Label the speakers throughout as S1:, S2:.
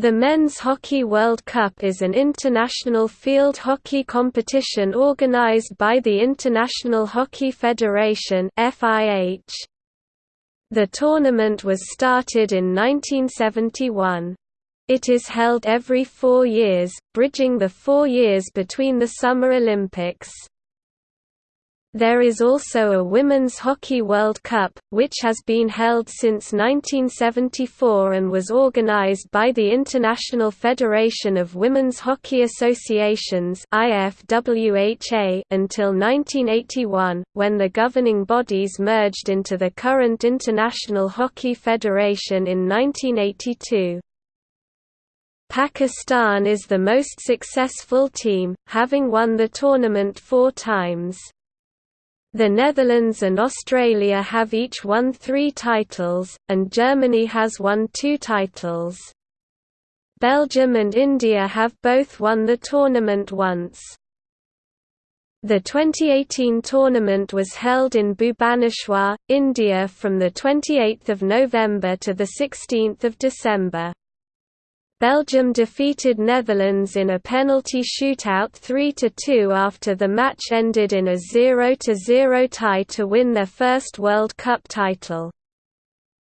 S1: The Men's Hockey World Cup is an international field hockey competition organized by the International Hockey Federation The tournament was started in 1971. It is held every four years, bridging the four years between the Summer Olympics. There is also a Women's Hockey World Cup, which has been held since 1974 and was organized by the International Federation of Women's Hockey Associations until 1981, when the governing bodies merged into the current International Hockey Federation in 1982. Pakistan is the most successful team, having won the tournament four times. The Netherlands and Australia have each won three titles, and Germany has won two titles. Belgium and India have both won the tournament once. The 2018 tournament was held in Bhubaneswar, India from 28 November to 16 December. Belgium defeated Netherlands in a penalty shootout 3–2 after the match ended in a 0–0 tie to win their first World Cup title.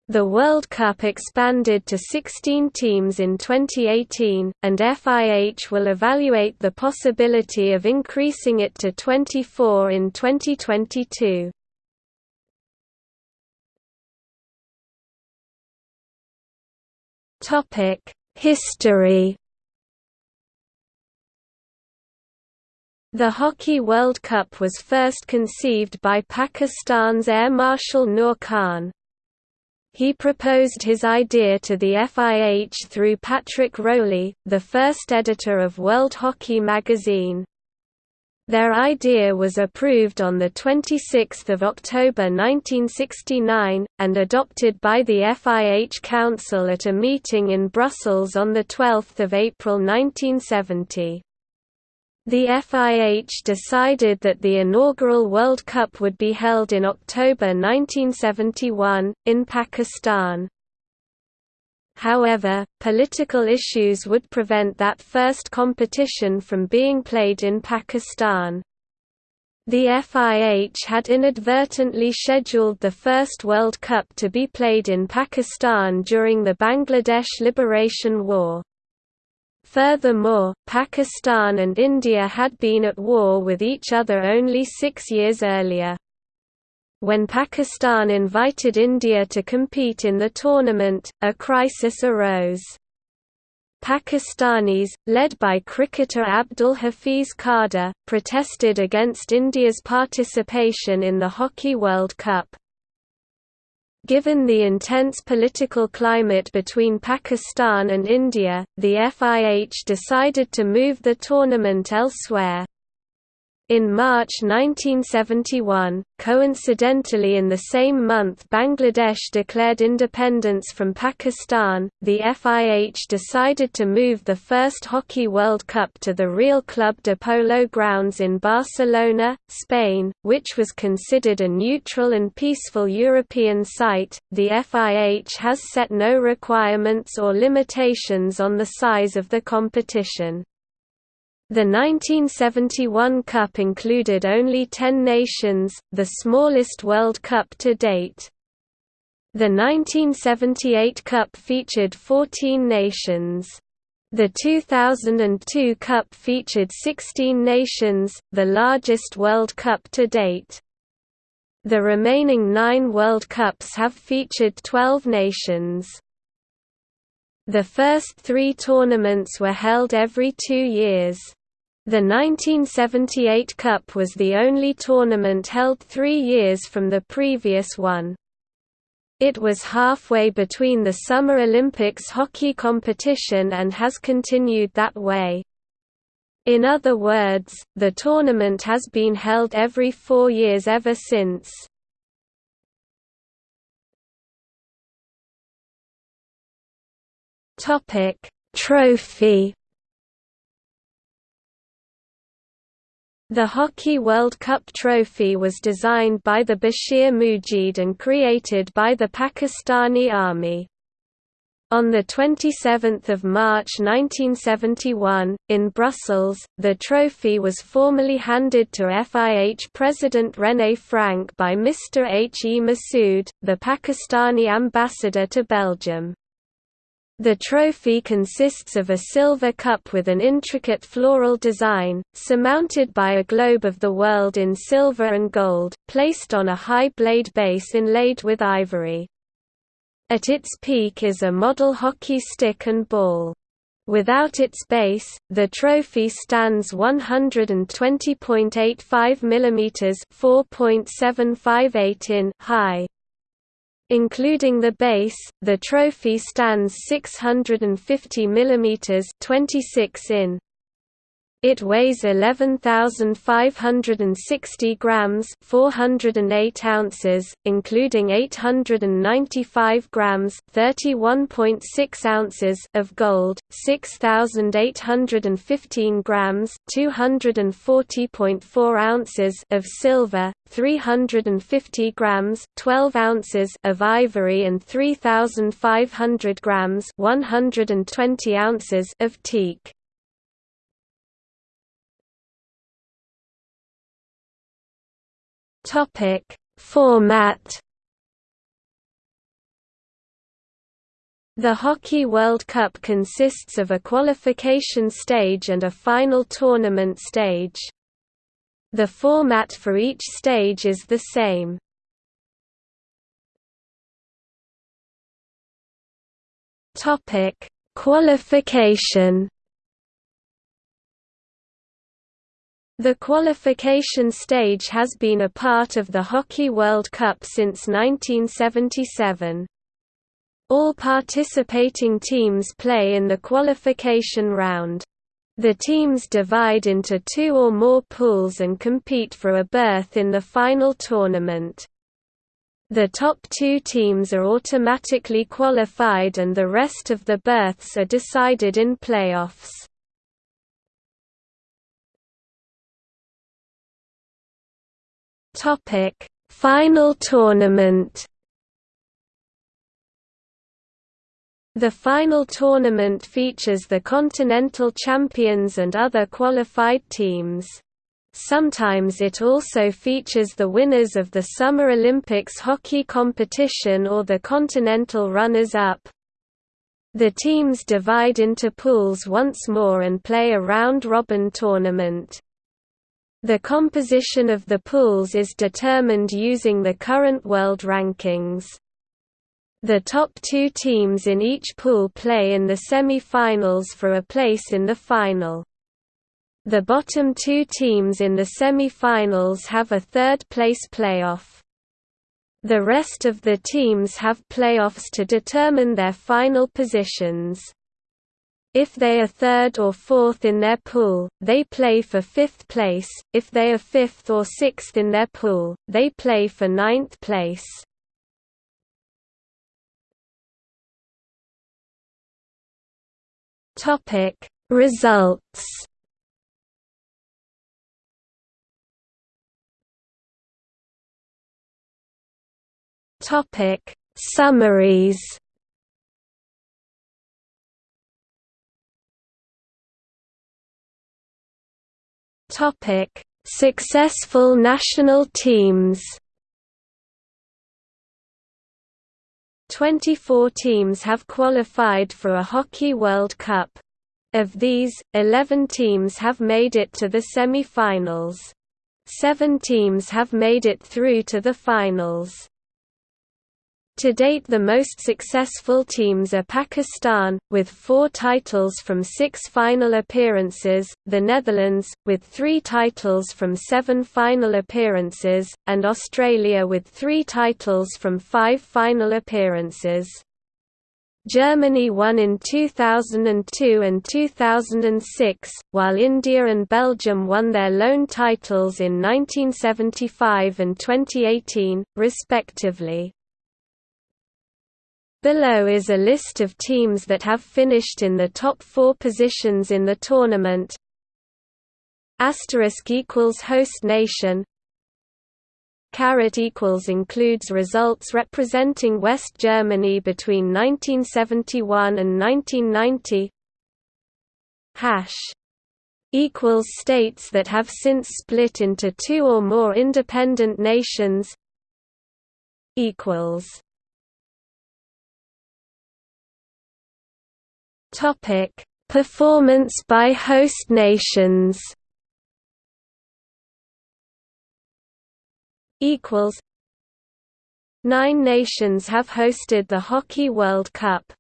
S1: The World Cup expanded to 16 teams in 2018, and FIH will evaluate the possibility of increasing it to 24 in 2022. Topic History The Hockey World Cup was first conceived by Pakistan's Air Marshal Noor Khan. He proposed his idea to the FIH through Patrick Rowley, the first editor of World Hockey magazine. Their idea was approved on 26 October 1969, and adopted by the FIH Council at a meeting in Brussels on 12 April 1970. The FIH decided that the inaugural World Cup would be held in October 1971, in Pakistan. However, political issues would prevent that first competition from being played in Pakistan. The FIH had inadvertently scheduled the first World Cup to be played in Pakistan during the Bangladesh Liberation War. Furthermore, Pakistan and India had been at war with each other only six years earlier. When Pakistan invited India to compete in the tournament, a crisis arose. Pakistanis, led by cricketer Abdul Hafiz Kardar, protested against India's participation in the Hockey World Cup. Given the intense political climate between Pakistan and India, the FIH decided to move the tournament elsewhere. In March 1971, coincidentally in the same month Bangladesh declared independence from Pakistan, the FIH decided to move the first Hockey World Cup to the Real Club de Polo grounds in Barcelona, Spain, which was considered a neutral and peaceful European site. The FIH has set no requirements or limitations on the size of the competition. The 1971 Cup included only 10 nations, the smallest World Cup to date. The 1978 Cup featured 14 nations. The 2002 Cup featured 16 nations, the largest World Cup to date. The remaining nine World Cups have featured 12 nations. The first three tournaments were held every two years. The 1978 Cup was the only tournament held three years from the previous one. It was halfway between the Summer Olympics hockey competition and has continued that way. In other words, the tournament has been held every four years ever since. Topic Trophy The Hockey World Cup trophy was designed by the Bashir Moojid and created by the Pakistani Army. On 27 March 1971, in Brussels, the trophy was formally handed to FIH President René Frank by Mr. H. E. Massoud, the Pakistani ambassador to Belgium. The trophy consists of a silver cup with an intricate floral design, surmounted by a globe of the world in silver and gold, placed on a high blade base inlaid with ivory. At its peak is a model hockey stick and ball. Without its base, the trophy stands 120.85 mm (4.758 in) high. Including the base, the trophy stands 650 mm 26 in. It weighs 11,560 grams 408 ounces, including 895 grams 31.6 ounces of gold, 6,815 grams 240.4 ounces of silver, 350 grams 12 ounces of ivory and 3,500 grams 120 ounces of teak. Topic Format The Hockey World Cup consists of a qualification stage and a final tournament stage. The format for each stage is the same. Topic: Qualification The qualification stage has been a part of the Hockey World Cup since 1977. All participating teams play in the qualification round. The teams divide into two or more pools and compete for a berth in the final tournament. The top two teams are automatically qualified and the rest of the berths are decided in playoffs. Topic: Final tournament. The final tournament features the continental champions and other qualified teams. Sometimes it also features the winners of the Summer Olympics hockey competition or the continental runners-up. The teams divide into pools once more and play a round-robin tournament. The composition of the pools is determined using the current world rankings. The top two teams in each pool play in the semi-finals for a place in the final. The bottom two teams in the semi-finals have a third-place playoff. The rest of the teams have playoffs to determine their final positions. If they are third or fourth in their pool, they play for fifth place, if they are fifth or sixth in their pool, they play for ninth place. Results. Summaries Topic: Successful national teams. 24 teams have qualified for a Hockey World Cup. Of these, 11 teams have made it to the semi-finals. Seven teams have made it through to the finals. To date the most successful teams are Pakistan, with four titles from six final appearances, the Netherlands, with three titles from seven final appearances, and Australia with three titles from five final appearances. Germany won in 2002 and 2006, while India and Belgium won their lone titles in 1975 and 2018, respectively. Below is a list of teams that have finished in the top four positions in the tournament. Asterisk equals host nation. caret equals includes results representing West Germany between 1971 and 1990 hash equals states that have since split into two or more independent nations equals topic performance by host nations equals Nine nations have hosted the Hockey World Cup.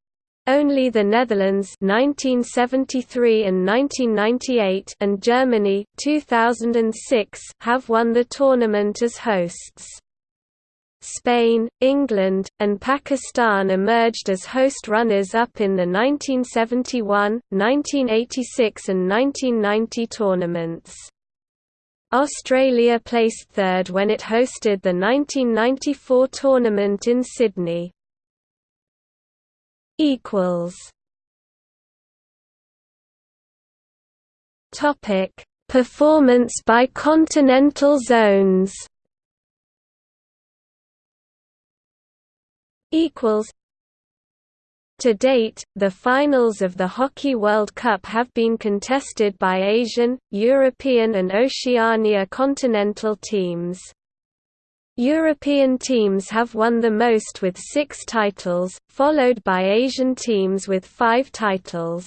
S1: Only the Netherlands 1973 and 1998 and Germany 2006 have won the tournament as hosts. Spain, England, and Pakistan emerged as host runners-up in the 1971, 1986 and 1990 tournaments. Australia placed third when it hosted the 1994 tournament in Sydney. Topic: Performance by continental zones. Equals to date, the finals of the Hockey World Cup have been contested by Asian, European and Oceania continental teams. European teams have won the most with six titles, followed by Asian teams with five titles.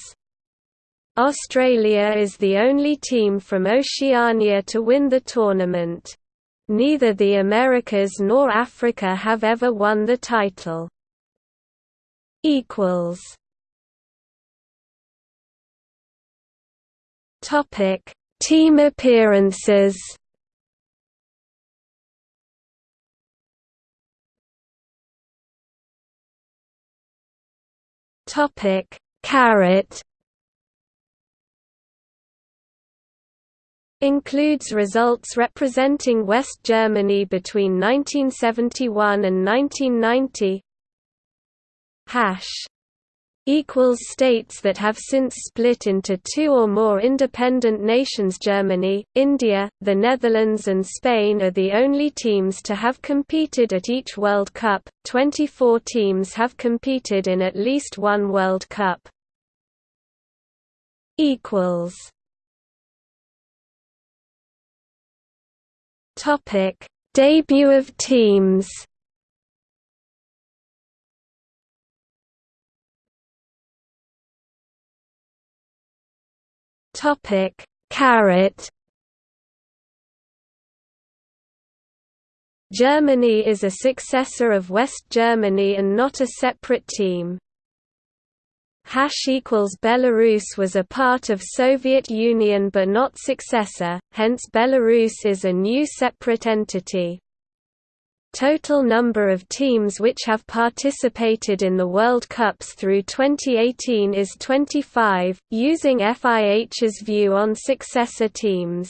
S1: Australia is the only team from Oceania to win the tournament. Neither the Americas nor Africa have ever won the title. Equals. Topic. Team appearances. Topic. Caret includes results representing West Germany between 1971 and 1990 hash equals states that have since split into two or more independent nations Germany, India, the Netherlands and Spain are the only teams to have competed at each World Cup, 24 teams have competed in at least one World Cup. Debut of teams Topic: Caret. Germany is a successor of West Germany and not a separate team. Hash equals Belarus was a part of Soviet Union but not successor, hence Belarus is a new separate entity. Total number of teams which have participated in the World Cups through 2018 is 25, using FIH's view on successor teams.